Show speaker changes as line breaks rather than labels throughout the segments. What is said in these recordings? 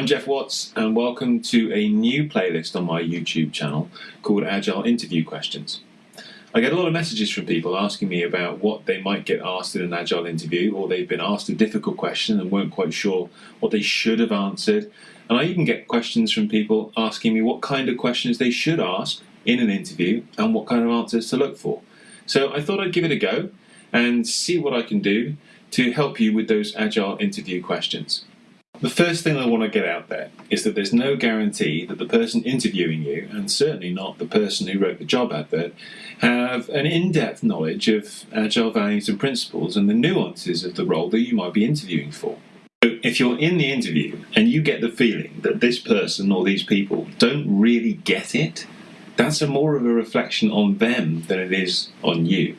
I'm Jeff Watts, and welcome to a new playlist on my YouTube channel called Agile Interview Questions. I get a lot of messages from people asking me about what they might get asked in an Agile interview, or they've been asked a difficult question and weren't quite sure what they should have answered. And I even get questions from people asking me what kind of questions they should ask in an interview and what kind of answers to look for. So I thought I'd give it a go and see what I can do to help you with those Agile interview questions. The first thing I want to get out there is that there's no guarantee that the person interviewing you, and certainly not the person who wrote the job advert, have an in depth knowledge of agile values and principles and the nuances of the role that you might be interviewing for. If you're in the interview and you get the feeling that this person or these people don't really get it, that's a more of a reflection on them than it is on you.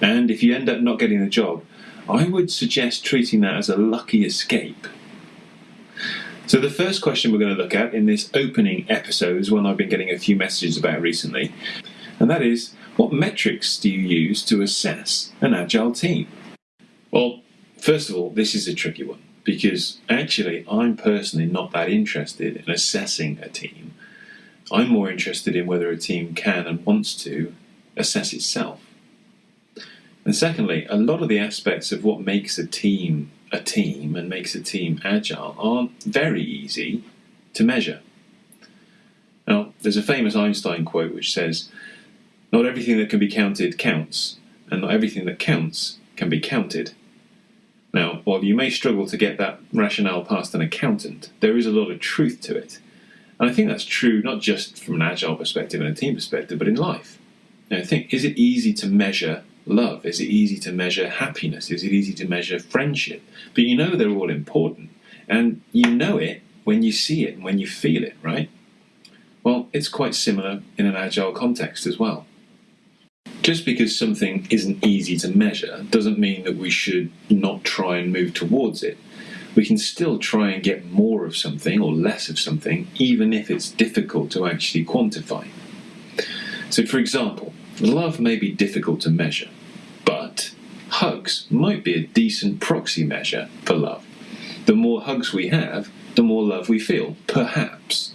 And if you end up not getting the job, I would suggest treating that as a lucky escape so the first question we're going to look at in this opening episode is one I've been getting a few messages about recently, and that is, what metrics do you use to assess an agile team? Well, first of all, this is a tricky one because actually I'm personally not that interested in assessing a team. I'm more interested in whether a team can and wants to assess itself. And secondly, a lot of the aspects of what makes a team a team and makes a team agile aren't very easy to measure. Now, there's a famous Einstein quote which says, Not everything that can be counted counts, and not everything that counts can be counted. Now, while you may struggle to get that rationale past an accountant, there is a lot of truth to it. And I think that's true not just from an agile perspective and a team perspective, but in life. Now, think, is it easy to measure love? Is it easy to measure happiness? Is it easy to measure friendship? But you know they're all important. And you know it when you see it and when you feel it, right? Well, it's quite similar in an agile context as well. Just because something isn't easy to measure doesn't mean that we should not try and move towards it. We can still try and get more of something or less of something, even if it's difficult to actually quantify. So, for example, Love may be difficult to measure, but hugs might be a decent proxy measure for love. The more hugs we have, the more love we feel, perhaps.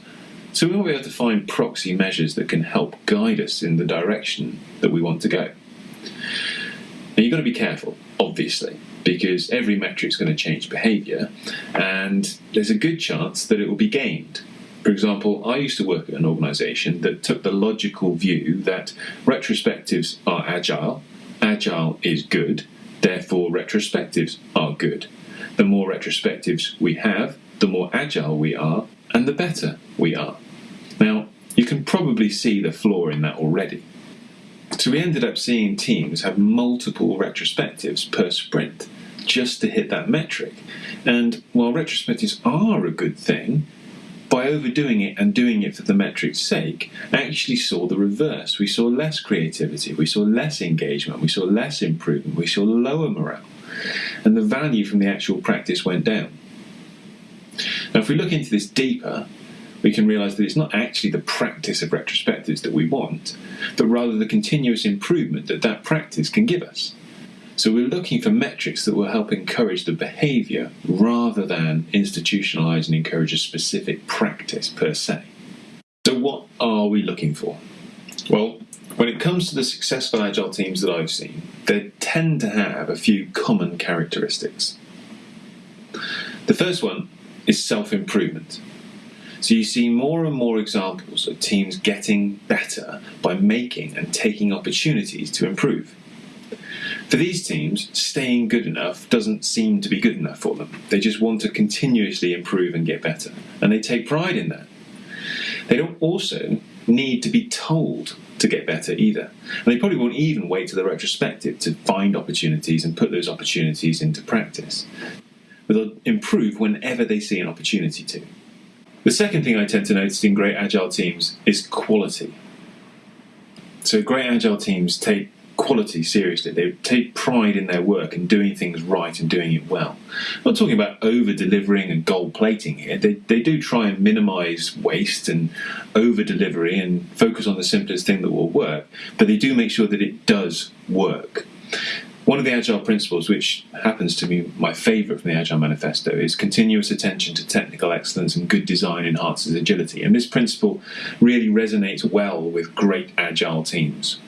So we might be able to find proxy measures that can help guide us in the direction that we want to go. Now you've got to be careful, obviously, because every metric is going to change behaviour, and there's a good chance that it will be gained for example, I used to work at an organisation that took the logical view that retrospectives are agile, agile is good, therefore retrospectives are good. The more retrospectives we have, the more agile we are, and the better we are. Now, you can probably see the flaw in that already. So we ended up seeing teams have multiple retrospectives per sprint just to hit that metric. And while retrospectives are a good thing, by overdoing it and doing it for the metric's sake, actually saw the reverse. We saw less creativity, we saw less engagement, we saw less improvement, we saw lower morale, and the value from the actual practice went down. Now, if we look into this deeper, we can realise that it's not actually the practice of retrospectives that we want, but rather the continuous improvement that that practice can give us. So we're looking for metrics that will help encourage the behaviour rather than institutionalise and encourage a specific practice per se. So, what are we looking for? Well, when it comes to the successful agile teams that I've seen, they tend to have a few common characteristics. The first one is self improvement. So you see more and more examples of teams getting better by making and taking opportunities to improve. For these teams, staying good enough doesn't seem to be good enough for them. They just want to continuously improve and get better, and they take pride in that. They don't also need to be told to get better either. And they probably won't even wait to the retrospective to find opportunities and put those opportunities into practice. But they'll improve whenever they see an opportunity to. The second thing I tend to notice in great agile teams is quality. So great agile teams take quality seriously. They take pride in their work and doing things right and doing it well. I'm not talking about over delivering and gold plating here. They, they do try and minimize waste and over delivery and focus on the simplest thing that will work, but they do make sure that it does work. One of the Agile principles, which happens to be my favourite from the Agile Manifesto, is continuous attention to technical excellence and good design enhances agility. And this principle really resonates well with great Agile teams.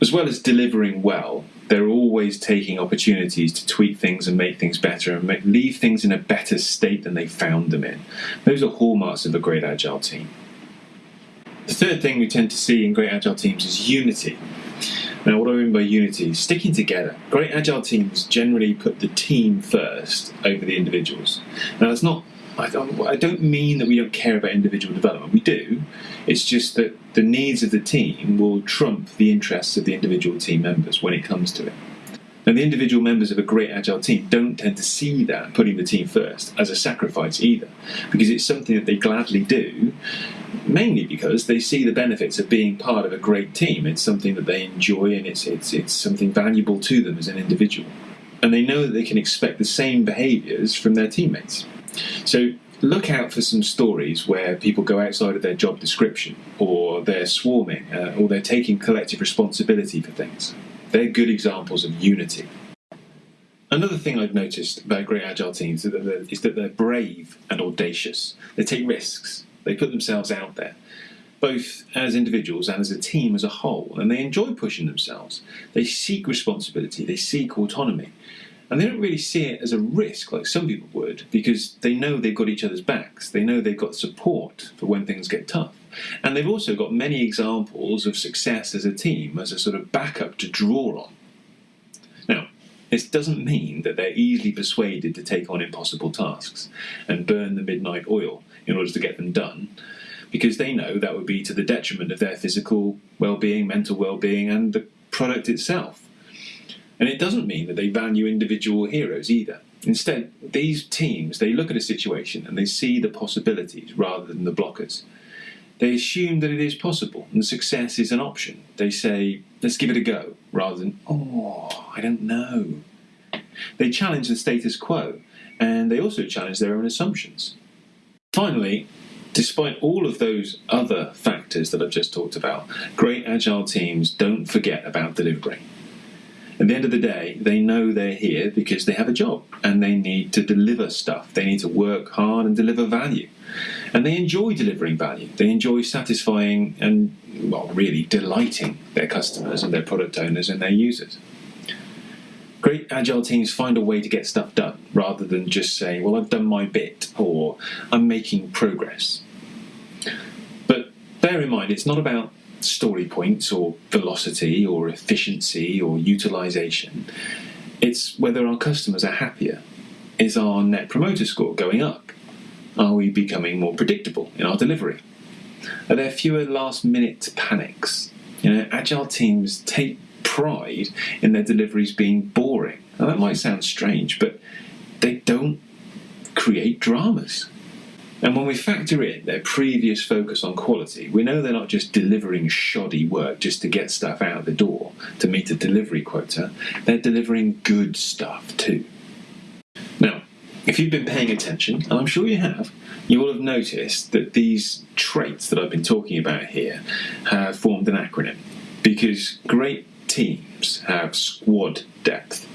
As well as delivering well, they're always taking opportunities to tweak things and make things better and make, leave things in a better state than they found them in. Those are hallmarks of a great Agile team. The third thing we tend to see in great Agile teams is unity. Now, what I mean by unity? Sticking together. Great agile teams generally put the team first over the individuals. Now, that's not. I don't, I don't mean that we don't care about individual development. We do. It's just that the needs of the team will trump the interests of the individual team members when it comes to it. Now, the individual members of a great agile team don't tend to see that putting the team first as a sacrifice either, because it's something that they gladly do, mainly because they see the benefits of being part of a great team. It's something that they enjoy and it's, it's, it's something valuable to them as an individual. And they know that they can expect the same behaviours from their teammates. So look out for some stories where people go outside of their job description, or they're swarming, uh, or they're taking collective responsibility for things. They're good examples of unity. Another thing I've noticed about great agile teams is is that they're brave and audacious. They take risks. They put themselves out there, both as individuals and as a team as a whole, and they enjoy pushing themselves. They seek responsibility. They seek autonomy. And they don't really see it as a risk like some people would because they know they've got each other's backs. They know they've got support for when things get tough. And they've also got many examples of success as a team as a sort of backup to draw on. Now, this doesn't mean that they're easily persuaded to take on impossible tasks and burn the midnight oil in order to get them done, because they know that would be to the detriment of their physical well being, mental well being, and the product itself. And it doesn't mean that they value individual heroes either. Instead, these teams, they look at a situation and they see the possibilities rather than the blockers. They assume that it is possible and success is an option. They say, let's give it a go, rather than, oh, I don't know. They challenge the status quo and they also challenge their own assumptions. Finally, despite all of those other factors that I've just talked about, great agile teams don't forget about delivery. At the end of the day, they know they're here because they have a job and they need to deliver stuff. They need to work hard and deliver value. And they enjoy delivering value. They enjoy satisfying and, well, really delighting their customers and their product owners and their users. Great agile teams find a way to get stuff done rather than just say, well, I've done my bit or I'm making progress. But bear in mind, it's not about story points or velocity or efficiency or utilization. It's whether our customers are happier. Is our net promoter score going up? Are we becoming more predictable in our delivery? Are there fewer last minute panics? You know, agile teams take pride in their deliveries being boring. Now, that might sound strange, but they don't create dramas. And when we factor in their previous focus on quality, we know they're not just delivering shoddy work just to get stuff out the door to meet a delivery quota, they're delivering good stuff too. Now, if you've been paying attention, and I'm sure you have, you will have noticed that these traits that I've been talking about here have formed an acronym because great teams have squad depth.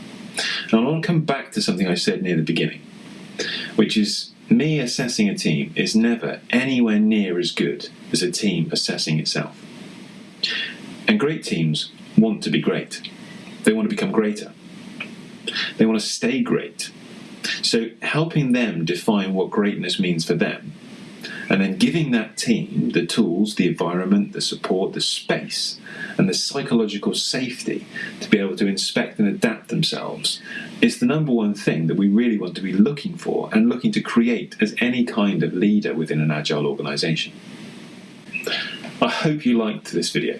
And I want to come back to something I said near the beginning, which is me assessing a team is never anywhere near as good as a team assessing itself. And great teams want to be great, they want to become greater, they want to stay great. So, helping them define what greatness means for them, and then giving that team the tools, the environment, the support, the space, and the psychological safety to be able to inspect and adapt themselves is the number one thing that we really want to be looking for and looking to create as any kind of leader within an agile organization. I hope you liked this video.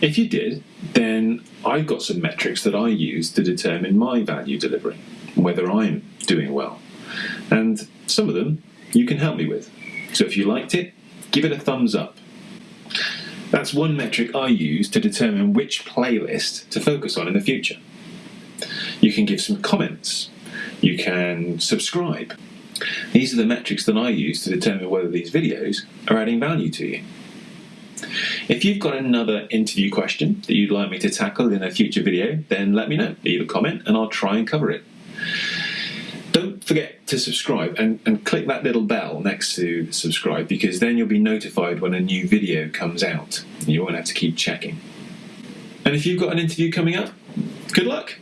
If you did, then I've got some metrics that I use to determine my value delivery, whether I'm doing well. And some of them you can help me with. So if you liked it, give it a thumbs up. That's one metric I use to determine which playlist to focus on in the future. You can give some comments. You can subscribe. These are the metrics that I use to determine whether these videos are adding value to you. If you've got another interview question that you'd like me to tackle in a future video, then let me know. Leave a comment and I'll try and cover it. Forget to subscribe and, and click that little bell next to subscribe because then you'll be notified when a new video comes out. You won't have to keep checking. And if you've got an interview coming up, good luck!